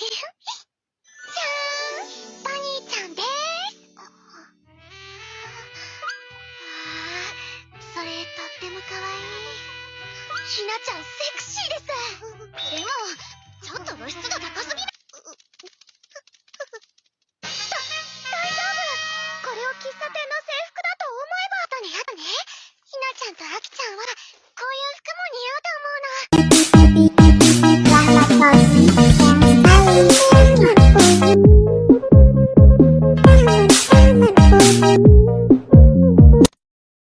じゃーんバニーちゃんでーす。ああそれとっても可愛いひなちゃんセクシーですでもちょっと露出が高すぎる。ふ、ふふ、さ、大丈夫。これを喫茶店の制服だと思えばあだねあとねひなちゃんとあきちゃんは Thank you.